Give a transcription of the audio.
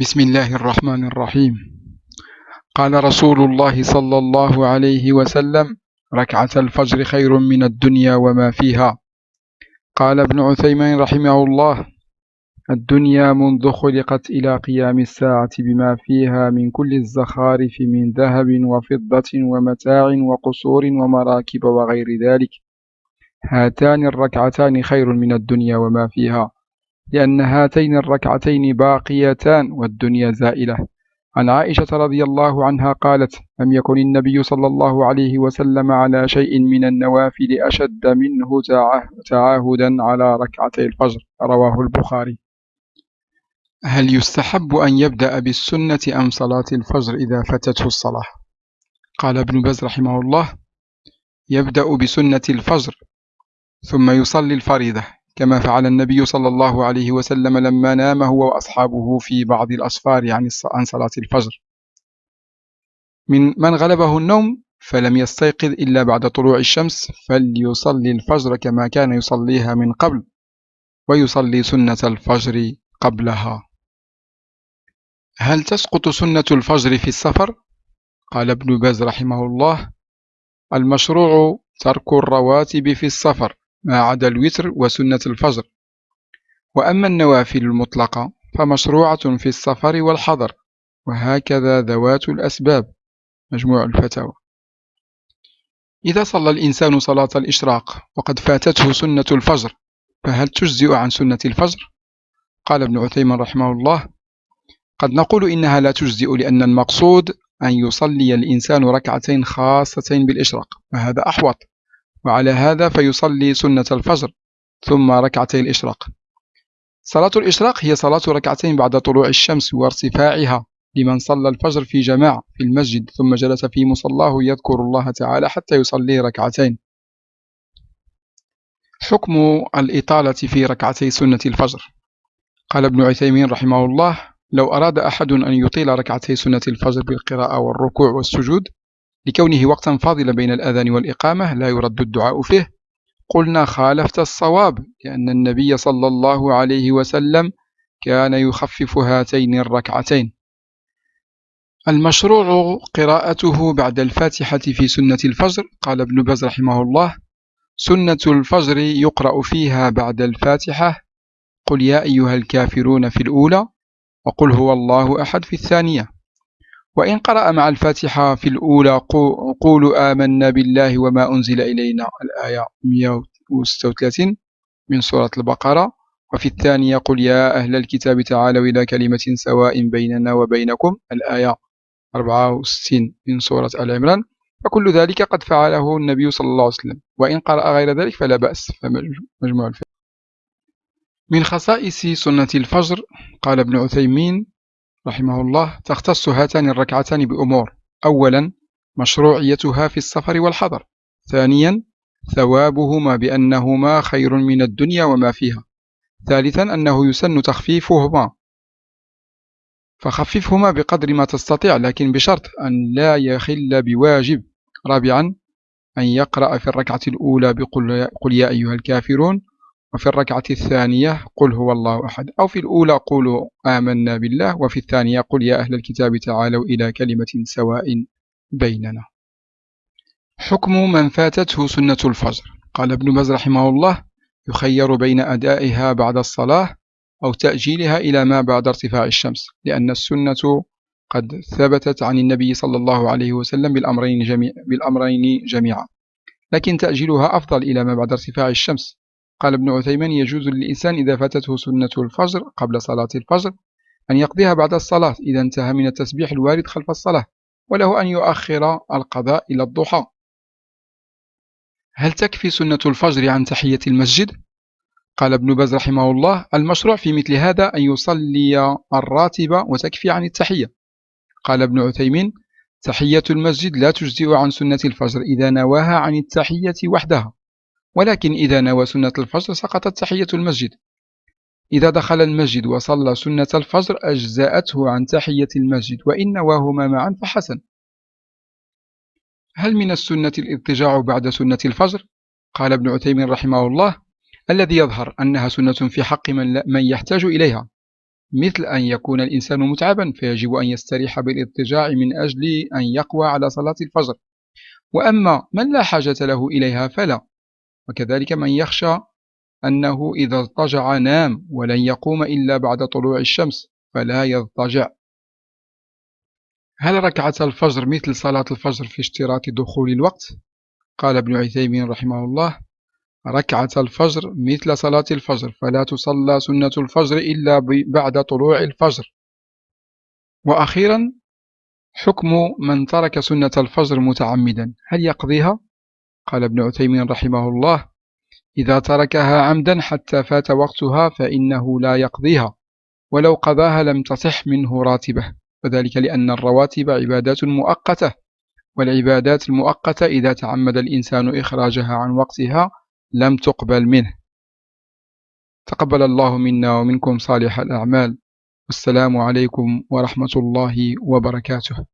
بسم الله الرحمن الرحيم قال رسول الله صلى الله عليه وسلم ركعة الفجر خير من الدنيا وما فيها قال ابن عثيمين رحمه الله الدنيا منذ خلقت إلى قيام الساعة بما فيها من كل الزخارف من ذهب وفضة ومتاع وقصور ومراكب وغير ذلك هاتان الركعتان خير من الدنيا وما فيها لأن هاتين الركعتين باقيتان والدنيا زائلة. عن عائشة رضي الله عنها قالت لم يكن النبي صلى الله عليه وسلم على شيء من النوافل أشد منه تعاهدا على ركعتي الفجر. رواه البخاري. هل يستحب أن يبدأ بالسنة أم صلاة الفجر إذا فتته الصلاة؟ قال ابن باز رحمه الله يبدأ بسنة الفجر ثم يصلي الفريضة. كما فعل النبي صلى الله عليه وسلم لما نام هو وأصحابه في بعض الأسفار عن صلاة الفجر. من من غلبه النوم فلم يستيقظ إلا بعد طلوع الشمس فليصلي الفجر كما كان يصليها من قبل ويصلي سنة الفجر قبلها. هل تسقط سنة الفجر في السفر؟ قال ابن باز رحمه الله المشروع ترك الرواتب في السفر. ما عدا الوتر وسنة الفجر. وأما النوافل المطلقة فمشروعة في السفر والحضر وهكذا ذوات الأسباب. مجموع الفتاوى. إذا صلى الإنسان صلاة الإشراق وقد فاتته سنة الفجر فهل تجزئ عن سنة الفجر؟ قال ابن عثيمين رحمه الله قد نقول إنها لا تجزئ لأن المقصود أن يصلي الإنسان ركعتين خاصتين بالإشراق وهذا أحوط. وعلى هذا فيصلي سنة الفجر ثم ركعتي الإشراق. صلاة الإشراق هي صلاة ركعتين بعد طلوع الشمس وارتفاعها لمن صلى الفجر في جماعة في المسجد ثم جلس في مصلاه يذكر الله تعالى حتى يصلي ركعتين. حكم الإطالة في ركعتي سنة الفجر. قال ابن عثيمين رحمه الله لو أراد أحد أن يطيل ركعتي سنة الفجر بالقراءة والركوع والسجود لكونه وقتا فاضلا بين الأذان والإقامة لا يرد الدعاء فيه. قلنا خالفت الصواب لأن النبي صلى الله عليه وسلم كان يخفف هاتين الركعتين. المشروع قراءته بعد الفاتحة في سنة الفجر قال ابن باز رحمه الله. سنة الفجر يقرأ فيها بعد الفاتحة. قل يا أيها الكافرون في الأولى وقل هو الله أحد في الثانية. وإن قرأ مع الفاتحة في الأولى قولوا آمنا بالله وما أنزل إلينا الآية 136 من سورة البقرة. وفي الثانية قل يا أهل الكتاب تعالوا إلى كلمة سواء بيننا وبينكم الآية 64 من سورة العمران فكل ذلك قد فعله النبي صلى الله عليه وسلم. وإن قرأ غير ذلك فلا بأس فمجموع الفاتحة. من خصائص سنة الفجر قال ابن عثيمين رحمه الله تختص هاتان الركعتان بأمور. أولا مشروعيتها في السفر والحضر. ثانيا ثوابهما بأنهما خير من الدنيا وما فيها. ثالثا أنه يسن تخفيفهما. فخففهما بقدر ما تستطيع لكن بشرط أن لا يخل بواجب. رابعا أن يقرأ في الركعة الأولى بقل يا أيها الكافرون وفي الركعة الثانية قل هو الله أحد أو في الأولى قولوا آمنا بالله وفي الثانية قل يا أهل الكتاب تعالوا إلى كلمة سواء بيننا. حكم من فاتته سنة الفجر. قال ابن باز رحمه الله يخير بين أدائها بعد الصلاة أو تأجيلها إلى ما بعد ارتفاع الشمس لأن السنة قد ثبتت عن النبي صلى الله عليه وسلم بالأمرين, جميع بالأمرين جميعا لكن تأجيلها أفضل إلى ما بعد ارتفاع الشمس. قال ابن عثيمين يجوز للإنسان إذا فاتته سنة الفجر قبل صلاة الفجر أن يقضيها بعد الصلاة إذا انتهى من التسبيح الوارد خلف الصلاة وله أن يؤخر القضاء إلى الضحى. هل تكفي سنة الفجر عن تحية المسجد؟ قال ابن باز رحمه الله المشروع في مثل هذا أن يصلي الراتبة وتكفي عن التحية. قال ابن عثيمين تحية المسجد لا تجزئ عن سنة الفجر إذا نواها عن التحية وحدها. ولكن إذا نوى سنة الفجر سقطت تحية المسجد. إذا دخل المسجد وصلى سنة الفجر أجزأته عن تحية المسجد وإن نواهما معا فحسن. هل من السنة الاضطجاع بعد سنة الفجر؟ قال ابن عثيمين رحمه الله الذي يظهر أنها سنة في حق من, من يحتاج إليها. مثل أن يكون الإنسان متعبا فيجب أن يستريح بالاضطجاع من أجل أن يقوى على صلاة الفجر. وأما من لا حاجة له إليها فلا. وكذلك من يخشى أنه إذا اضطجع نام ولن يقوم إلا بعد طلوع الشمس فلا يضطجع هل ركعة الفجر مثل صلاة الفجر في اشتراط دخول الوقت؟ قال ابن عثيمين رحمه الله ركعة الفجر مثل صلاة الفجر فلا تصلى سنة الفجر إلا بعد طلوع الفجر وأخيرا حكم من ترك سنة الفجر متعمدا هل يقضيها؟ قال ابن عثيمين رحمه الله إذا تركها عمدا حتى فات وقتها فإنه لا يقضيها ولو قضاها لم تصح منه راتبة وذلك لأن الرواتب عبادات مؤقتة والعبادات المؤقتة إذا تعمد الإنسان إخراجها عن وقتها لم تقبل منه. تقبل الله منا ومنكم صالح الأعمال والسلام عليكم ورحمة الله وبركاته.